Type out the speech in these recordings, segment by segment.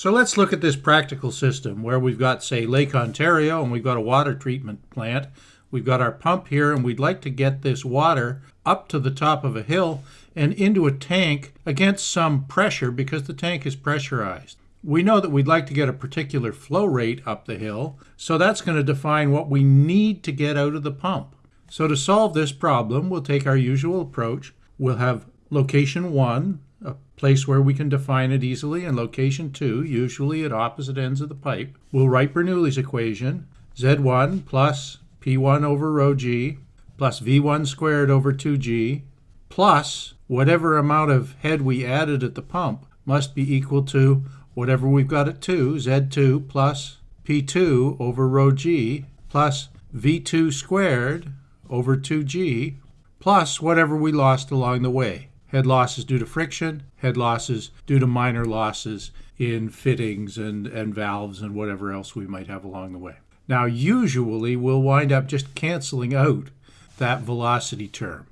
So let's look at this practical system where we've got, say, Lake Ontario and we've got a water treatment plant. We've got our pump here and we'd like to get this water up to the top of a hill and into a tank against some pressure because the tank is pressurized. We know that we'd like to get a particular flow rate up the hill, so that's going to define what we need to get out of the pump. So to solve this problem, we'll take our usual approach. We'll have location 1, a place where we can define it easily, and location 2, usually at opposite ends of the pipe. We'll write Bernoulli's equation, Z1 plus P1 over rho g plus V1 squared over 2g plus whatever amount of head we added at the pump must be equal to whatever we've got at 2, Z2 plus P2 over rho g plus V2 squared over 2g plus whatever we lost along the way. Head losses due to friction, head losses due to minor losses in fittings and, and valves and whatever else we might have along the way. Now, usually we'll wind up just canceling out that velocity term.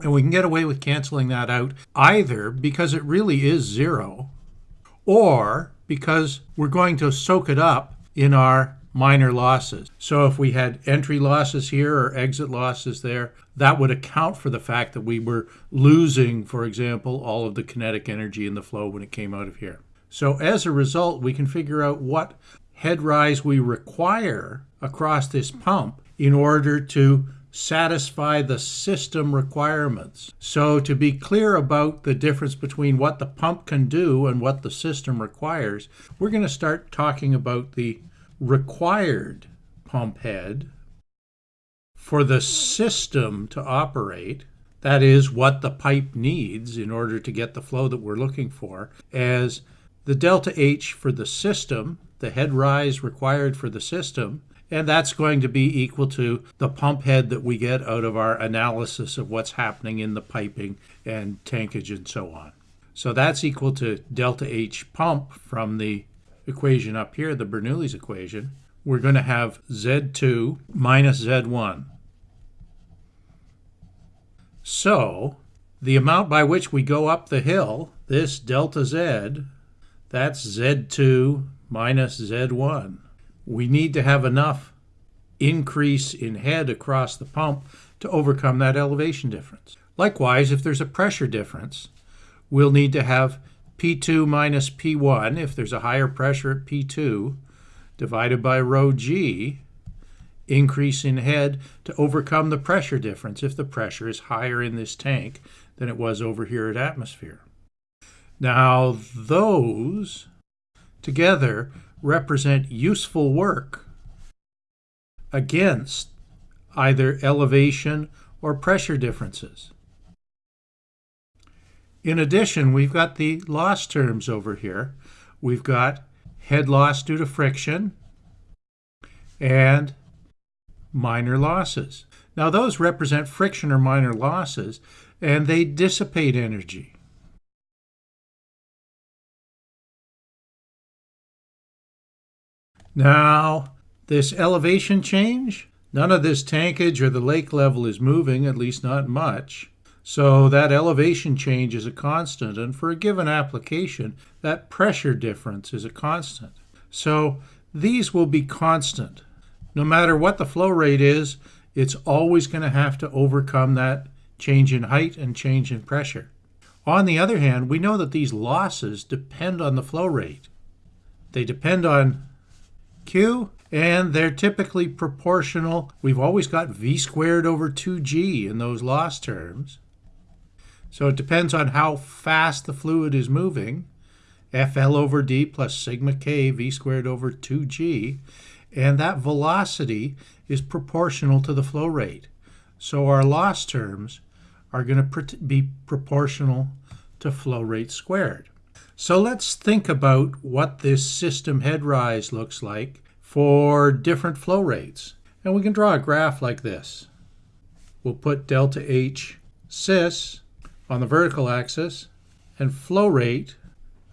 And we can get away with canceling that out either because it really is zero or because we're going to soak it up in our minor losses. So if we had entry losses here or exit losses there, that would account for the fact that we were losing, for example, all of the kinetic energy in the flow when it came out of here. So as a result, we can figure out what head rise we require across this pump in order to satisfy the system requirements. So to be clear about the difference between what the pump can do and what the system requires, we're going to start talking about the required pump head for the system to operate. That is what the pipe needs in order to get the flow that we're looking for as the delta H for the system, the head rise required for the system, and that's going to be equal to the pump head that we get out of our analysis of what's happening in the piping and tankage and so on. So that's equal to delta H pump from the equation up here, the Bernoulli's equation. We're going to have Z2 minus Z1. So the amount by which we go up the hill, this delta Z, that's Z2 minus Z1 we need to have enough increase in head across the pump to overcome that elevation difference. Likewise, if there's a pressure difference, we'll need to have P2 minus P1, if there's a higher pressure at P2, divided by rho g, increase in head to overcome the pressure difference if the pressure is higher in this tank than it was over here at atmosphere. Now, those together represent useful work against either elevation or pressure differences. In addition, we've got the loss terms over here. We've got head loss due to friction and minor losses. Now those represent friction or minor losses and they dissipate energy. Now, this elevation change, none of this tankage or the lake level is moving, at least not much. So that elevation change is a constant, and for a given application, that pressure difference is a constant. So these will be constant. No matter what the flow rate is, it's always going to have to overcome that change in height and change in pressure. On the other hand, we know that these losses depend on the flow rate. They depend on Q, and they're typically proportional. We've always got V squared over 2G in those loss terms. So it depends on how fast the fluid is moving. FL over D plus sigma K V squared over 2G. And that velocity is proportional to the flow rate. So our loss terms are going to be proportional to flow rate squared. So let's think about what this system head rise looks like for different flow rates. And we can draw a graph like this. We'll put delta H sys on the vertical axis and flow rate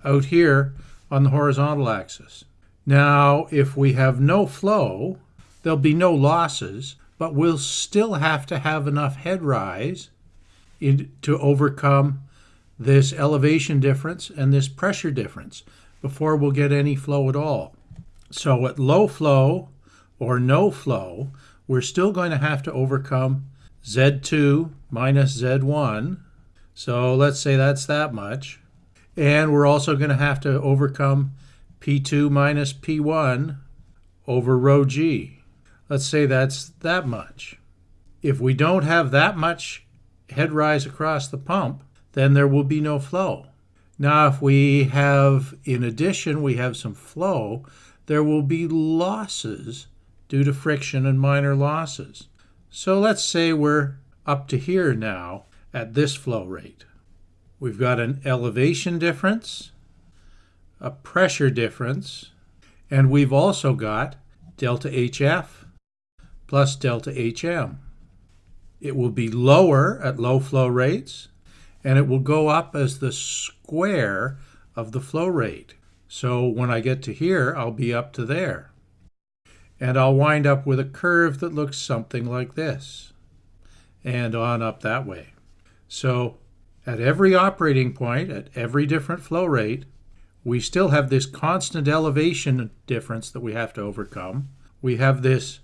out here on the horizontal axis. Now, if we have no flow, there'll be no losses, but we'll still have to have enough head rise in, to overcome this elevation difference and this pressure difference before we'll get any flow at all. So at low flow or no flow, we're still going to have to overcome Z2 minus Z1. So let's say that's that much. And we're also going to have to overcome P2 minus P1 over rho G. Let's say that's that much. If we don't have that much head rise across the pump, then there will be no flow. Now, if we have, in addition, we have some flow, there will be losses due to friction and minor losses. So let's say we're up to here now at this flow rate. We've got an elevation difference, a pressure difference, and we've also got delta HF plus delta HM. It will be lower at low flow rates, and it will go up as the square of the flow rate. So when I get to here, I'll be up to there. And I'll wind up with a curve that looks something like this, and on up that way. So at every operating point, at every different flow rate, we still have this constant elevation difference that we have to overcome. We have this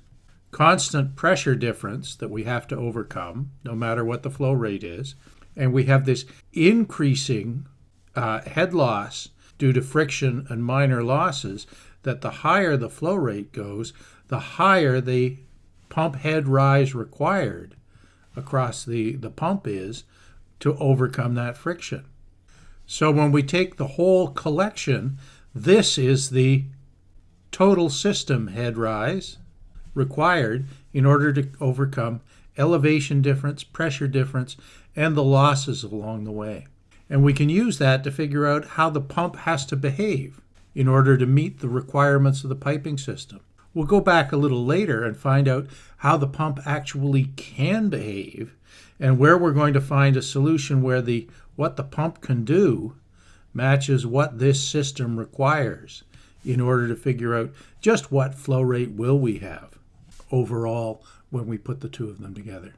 constant pressure difference that we have to overcome, no matter what the flow rate is. And we have this increasing uh, head loss due to friction and minor losses that the higher the flow rate goes, the higher the pump head rise required across the, the pump is to overcome that friction. So when we take the whole collection, this is the total system head rise required in order to overcome elevation difference, pressure difference, and the losses along the way. And we can use that to figure out how the pump has to behave in order to meet the requirements of the piping system. We'll go back a little later and find out how the pump actually can behave and where we're going to find a solution where the what the pump can do matches what this system requires in order to figure out just what flow rate will we have overall when we put the two of them together.